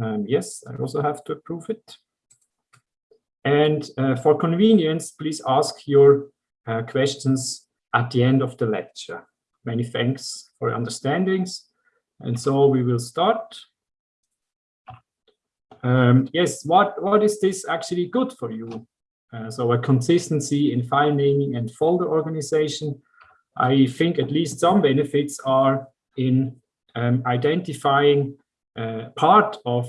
Um, yes, I also have to approve it. And uh, for convenience, please ask your uh, questions at the end of the lecture. Many thanks for your understandings. And so we will start. Um, yes, what, what is this actually good for you? Uh, so a consistency in file naming and folder organization. I think at least some benefits are in um, identifying part of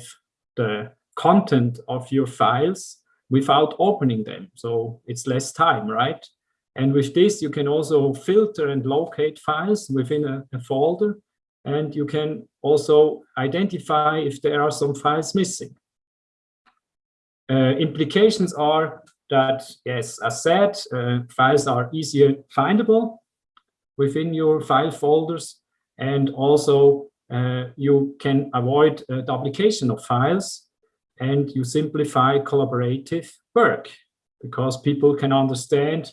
the content of your files without opening them. So it's less time, right? And with this, you can also filter and locate files within a, a folder. And you can also identify if there are some files missing. Uh, implications are that, yes, as said, uh, files are easier findable within your file folders. And also uh, you can avoid uh, duplication of files and you simplify collaborative work because people can understand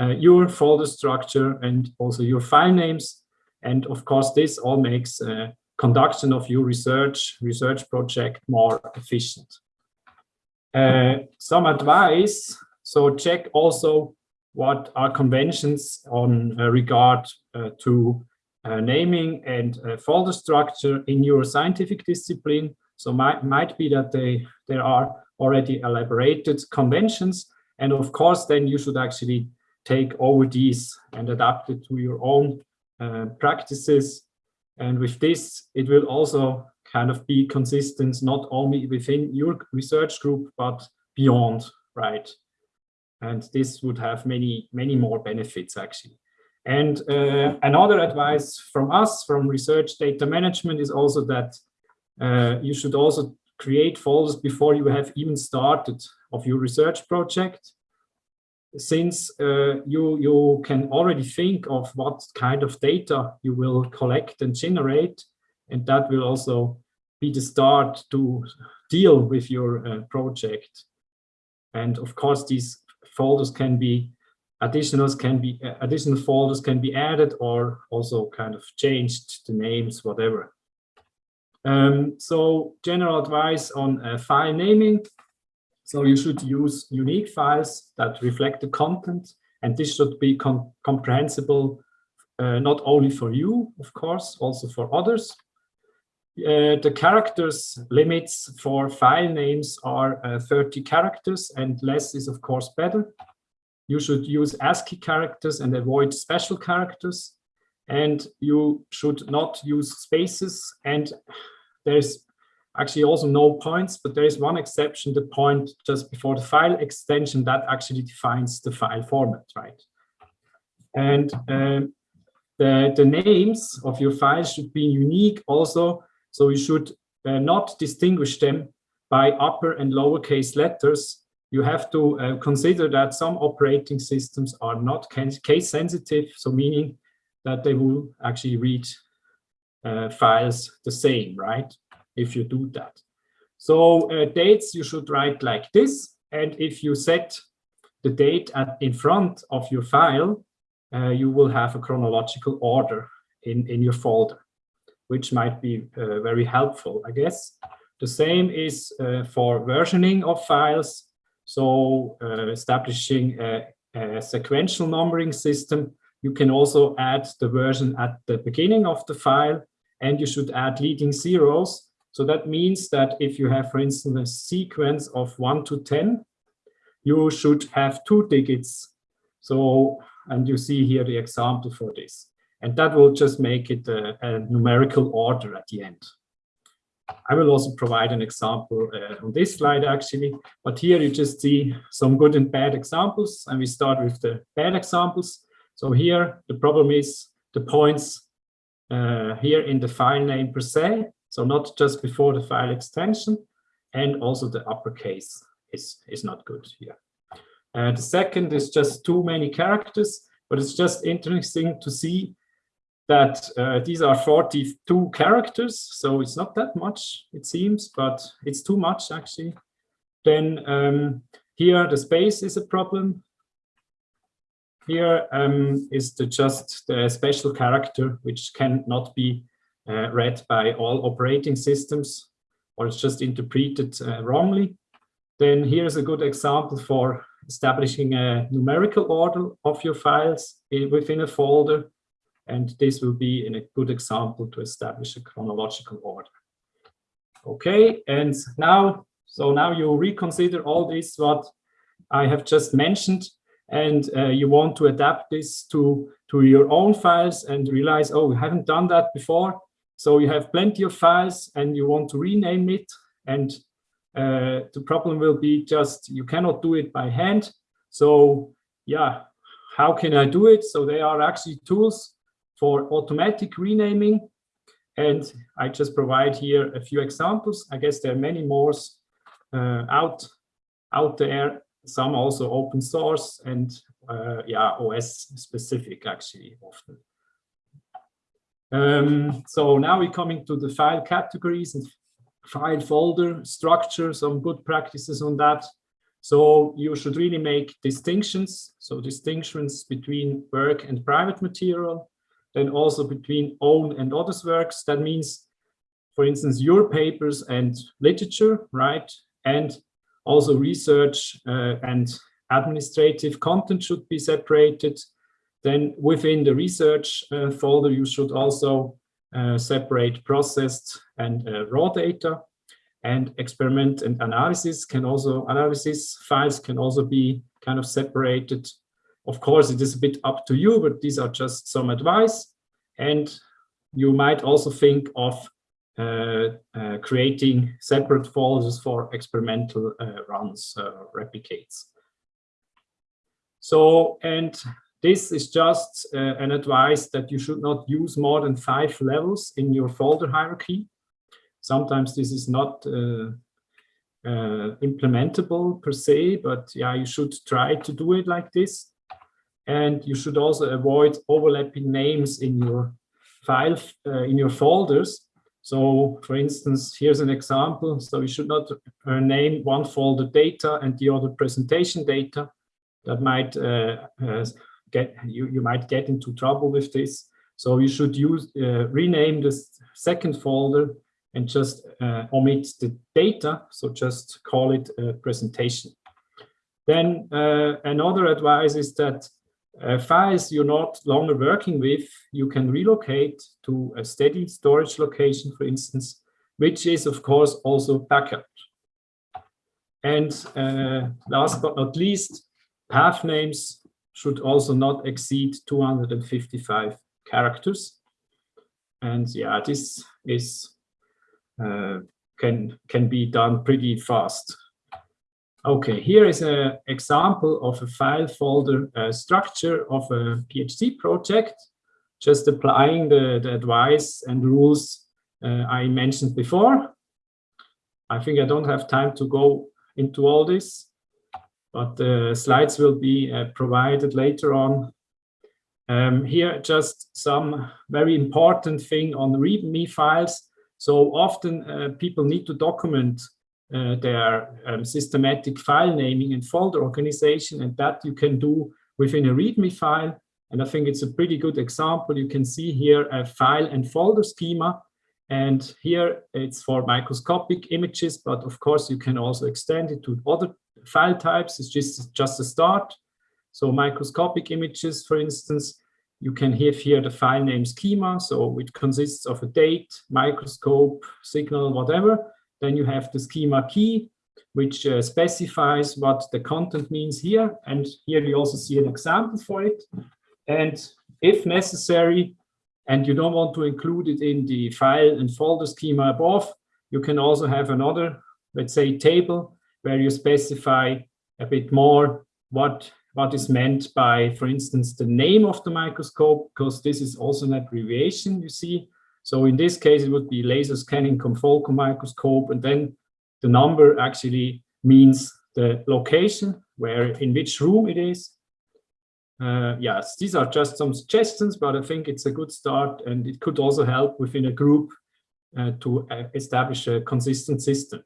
uh, your folder structure and also your file names. And of course, this all makes uh, conduction of your research, research project more efficient. Uh, some advice, so check also what are conventions on uh, regard uh, to uh, naming and folder structure in your scientific discipline so might, might be that they, there are already elaborated conventions. And of course, then you should actually take over these and adapt it to your own uh, practices. And with this, it will also kind of be consistent, not only within your research group, but beyond, right? And this would have many, many more benefits actually. And uh, another advice from us, from research data management, is also that uh, you should also create folders before you have even started of your research project. Since uh, you, you can already think of what kind of data you will collect and generate, and that will also be the start to deal with your uh, project. And of course, these folders can be additionals can be uh, additional folders can be added or also kind of changed the names, whatever. Um, so general advice on uh, file naming. So you should use unique files that reflect the content and this should be com comprehensible uh, not only for you, of course, also for others. Uh, the characters limits for file names are uh, 30 characters and less is of course better. You should use ASCII characters and avoid special characters and you should not use spaces and there's actually also no points, but there is one exception, the point just before the file extension that actually defines the file format, right? And um, the, the names of your files should be unique also, so you should uh, not distinguish them by upper and lowercase letters. You have to uh, consider that some operating systems are not case sensitive, so meaning that they will actually read uh, files the same, right? If you do that. So uh, dates you should write like this. And if you set the date at, in front of your file, uh, you will have a chronological order in, in your folder, which might be uh, very helpful, I guess. The same is uh, for versioning of files. So uh, establishing a, a sequential numbering system you can also add the version at the beginning of the file and you should add leading zeros. So that means that if you have, for instance, a sequence of 1 to 10, you should have two digits. So, and you see here the example for this. And that will just make it a, a numerical order at the end. I will also provide an example uh, on this slide actually, but here you just see some good and bad examples and we start with the bad examples. So here the problem is the points uh, here in the file name per se, so not just before the file extension, and also the uppercase is, is not good here. Uh, the second is just too many characters, but it's just interesting to see that uh, these are 42 characters, so it's not that much, it seems, but it's too much actually. Then um, here the space is a problem. Here um, is the just the special character which cannot be uh, read by all operating systems. or it's just interpreted uh, wrongly, then here's a good example for establishing a numerical order of your files in, within a folder. And this will be in a good example to establish a chronological order. Okay, and now, so now you reconsider all this what I have just mentioned, and uh, you want to adapt this to, to your own files and realize, oh, we haven't done that before. So you have plenty of files and you want to rename it. And uh, the problem will be just, you cannot do it by hand. So yeah, how can I do it? So there are actually tools for automatic renaming. And I just provide here a few examples. I guess there are many more uh, out, out there some also open source and uh, yeah, OS specific actually often. Um, so now we're coming to the file categories and file folder structure, some good practices on that. So you should really make distinctions. So distinctions between work and private material, then also between own and others works. That means, for instance, your papers and literature, right? And also research uh, and administrative content should be separated. Then within the research uh, folder, you should also uh, separate processed and uh, raw data. And experiment and analysis can also, analysis files can also be kind of separated. Of course, it is a bit up to you, but these are just some advice. And you might also think of uh, uh, creating separate folders for experimental uh, runs, replicates. So, and this is just an advice that you should not use more than five levels in your folder hierarchy. Sometimes this is not uh, implementable per se, but yeah, you should try to do it like this. And you should also avoid overlapping names in your file, uh, in your folders, so for instance, here's an example. So you should not uh, name one folder data and the other presentation data. That might uh, uh, get you, you might get into trouble with this. So you should use uh, rename this second folder and just uh, omit the data. So just call it a presentation. Then uh, another advice is that uh, files you're not longer working with, you can relocate to a steady storage location, for instance, which is, of course, also backup. And uh, last but not least, path names should also not exceed 255 characters. And yeah, this is uh, can can be done pretty fast. Okay, here is an example of a file folder uh, structure of a PhD project, just applying the, the advice and rules uh, I mentioned before. I think I don't have time to go into all this, but the slides will be uh, provided later on. Um, here, just some very important thing on README files. So often uh, people need to document uh, their um, systematic file naming and folder organization, and that you can do within a README file. And I think it's a pretty good example. You can see here a file and folder schema. And here it's for microscopic images, but of course you can also extend it to other file types. It's just, just a start. So microscopic images, for instance, you can have here the file name schema. So it consists of a date, microscope, signal, whatever. Then you have the schema key, which uh, specifies what the content means here. And here you also see an example for it. And if necessary, and you don't want to include it in the file and folder schema above, you can also have another, let's say, table where you specify a bit more what, what is meant by, for instance, the name of the microscope, because this is also an abbreviation, you see. So in this case, it would be laser scanning confocal microscope. And then the number actually means the location, where in which room it is. Uh, yes, these are just some suggestions, but I think it's a good start and it could also help within a group uh, to uh, establish a consistent system.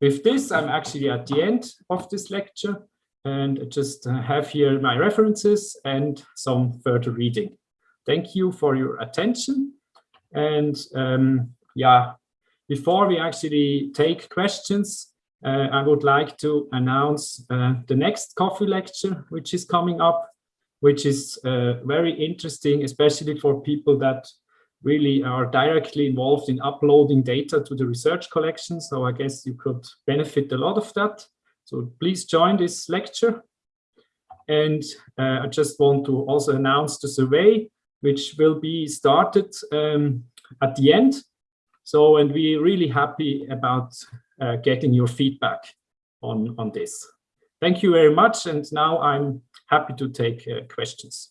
With this, I'm actually at the end of this lecture and I just uh, have here my references and some further reading. Thank you for your attention. And um, yeah, before we actually take questions, uh, I would like to announce uh, the next coffee lecture, which is coming up, which is uh, very interesting, especially for people that really are directly involved in uploading data to the research collection. So I guess you could benefit a lot of that. So please join this lecture. And uh, I just want to also announce the survey, which will be started um, at the end. So, and we're really happy about uh, getting your feedback on, on this. Thank you very much. And now I'm happy to take uh, questions.